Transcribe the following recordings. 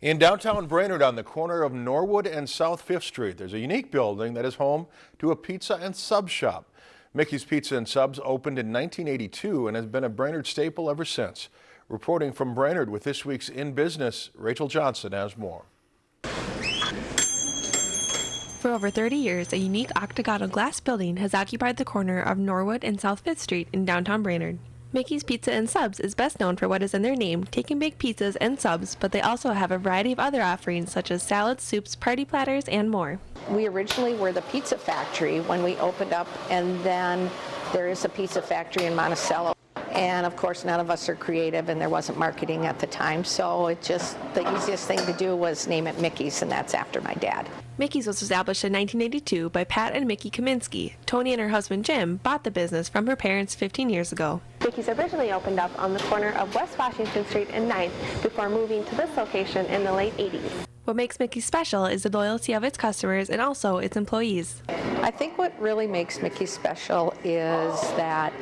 In downtown Brainerd on the corner of Norwood and South Fifth Street, there's a unique building that is home to a pizza and sub shop. Mickey's Pizza and Subs opened in 1982 and has been a Brainerd staple ever since. Reporting from Brainerd with this week's In Business, Rachel Johnson has more. For over 30 years, a unique octagonal glass building has occupied the corner of Norwood and South Fifth Street in downtown Brainerd. Mickey's Pizza and Subs is best known for what is in their name, take and bake pizzas and subs, but they also have a variety of other offerings such as salads, soups, party platters, and more. We originally were the pizza factory when we opened up, and then there is a pizza factory in Monticello. And of course, none of us are creative, and there wasn't marketing at the time, so it just the easiest thing to do was name it Mickey's, and that's after my dad. Mickey's was established in 1982 by Pat and Mickey Kaminsky. Tony and her husband Jim bought the business from her parents 15 years ago. Mickey's originally opened up on the corner of West Washington Street and 9th before moving to this location in the late 80s. What makes Mickey special is the loyalty of its customers and also its employees. I think what really makes Mickey special is that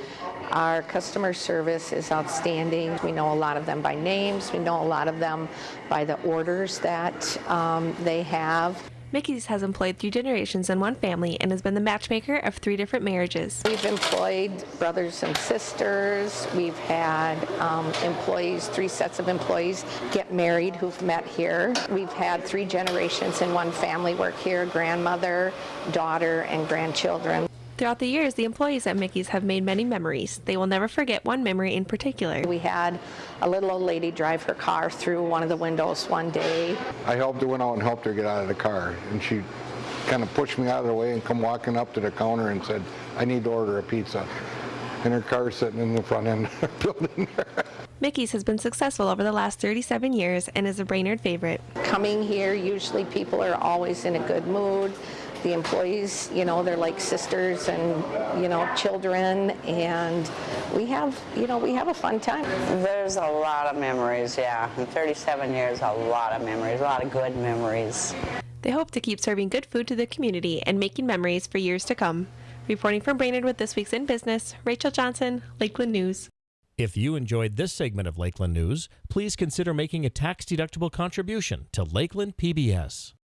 our customer service is outstanding. We know a lot of them by names. We know a lot of them by the orders that um, they have. Mickey's has employed three generations in one family and has been the matchmaker of three different marriages. We've employed brothers and sisters. We've had um, employees, three sets of employees get married who've met here. We've had three generations in one family work here, grandmother, daughter, and grandchildren. Throughout the years, the employees at Mickey's have made many memories. They will never forget one memory in particular. We had a little old lady drive her car through one of the windows one day. I helped her, went out and helped her get out of the car, and she kind of pushed me out of the way and come walking up to the counter and said, I need to order a pizza. And her car sitting in the front end of the building Mickey's has been successful over the last 37 years and is a Brainerd favorite. Coming here, usually people are always in a good mood the employees, you know, they're like sisters and, you know, children, and we have, you know, we have a fun time. There's a lot of memories, yeah. In 37 years, a lot of memories, a lot of good memories. They hope to keep serving good food to the community and making memories for years to come. Reporting from Brainerd with this week's In Business, Rachel Johnson, Lakeland News. If you enjoyed this segment of Lakeland News, please consider making a tax-deductible contribution to Lakeland PBS.